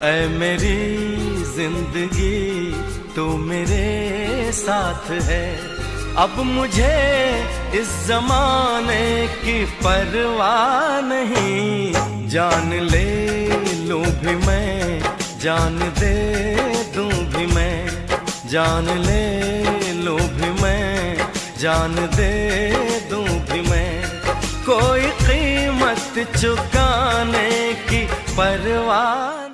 ऐ मेरी ज़िंदगी तू मेरे साथ है। अब मुझे इस जमाने की परवाह नहीं। जान ले लूँ भी मैं, जान दे दूँ भी मैं। जान ले लूँ भी मैं, जान दे दूँ भी मैं। कोई कीमत चुकाने की परवाह